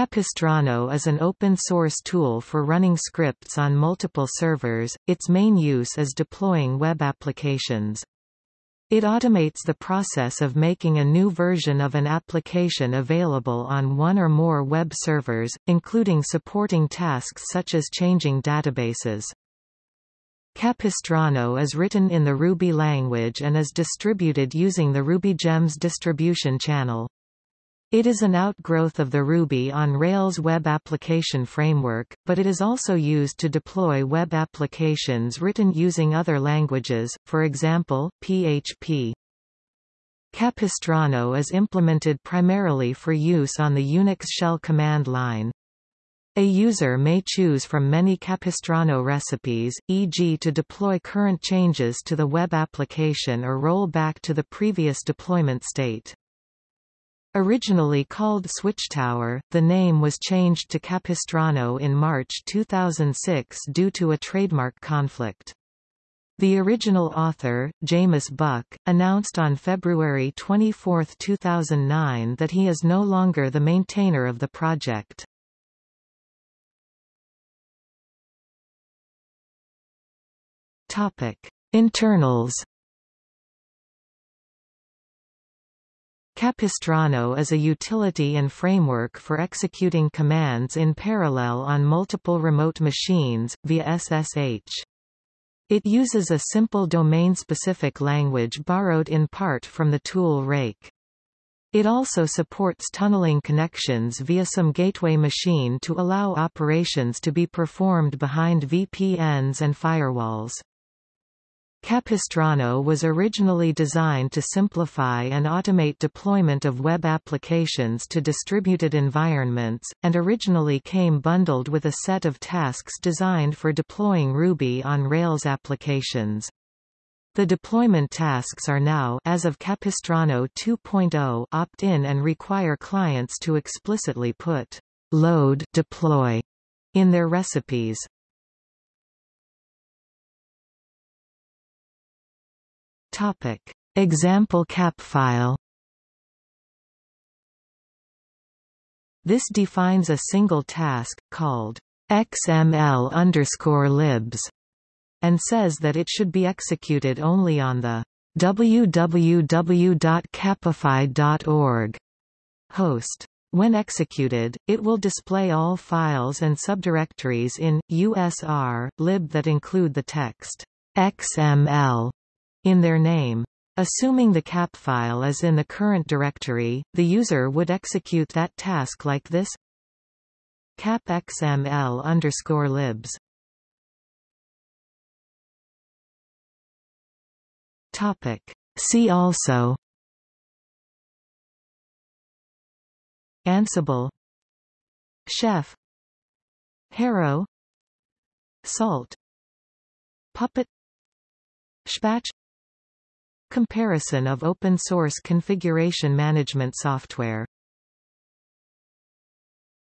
Capistrano is an open-source tool for running scripts on multiple servers, its main use is deploying web applications. It automates the process of making a new version of an application available on one or more web servers, including supporting tasks such as changing databases. Capistrano is written in the Ruby language and is distributed using the RubyGems distribution channel. It is an outgrowth of the Ruby on Rails web application framework, but it is also used to deploy web applications written using other languages, for example, PHP. Capistrano is implemented primarily for use on the Unix shell command line. A user may choose from many Capistrano recipes, e.g. to deploy current changes to the web application or roll back to the previous deployment state. Originally called Switchtower, the name was changed to Capistrano in March 2006 due to a trademark conflict. The original author, Jamis Buck, announced on February 24, 2009 that he is no longer the maintainer of the project. Internals Capistrano is a utility and framework for executing commands in parallel on multiple remote machines, via SSH. It uses a simple domain-specific language borrowed in part from the tool Rake. It also supports tunneling connections via some gateway machine to allow operations to be performed behind VPNs and firewalls. Capistrano was originally designed to simplify and automate deployment of web applications to distributed environments, and originally came bundled with a set of tasks designed for deploying Ruby on Rails applications. The deployment tasks are now as of Capistrano 2.0 opt-in and require clients to explicitly put load deploy in their recipes. Topic. Example cap file This defines a single task, called xml underscore libs, and says that it should be executed only on the www.capify.org host. When executed, it will display all files and subdirectories in usr lib that include the text XML in their name. Assuming the cap file is in the current directory, the user would execute that task like this. Cap xml underscore libs. Topic. See also. Ansible. Chef. Harrow. Salt. Puppet. Spatch Comparison of open-source configuration management software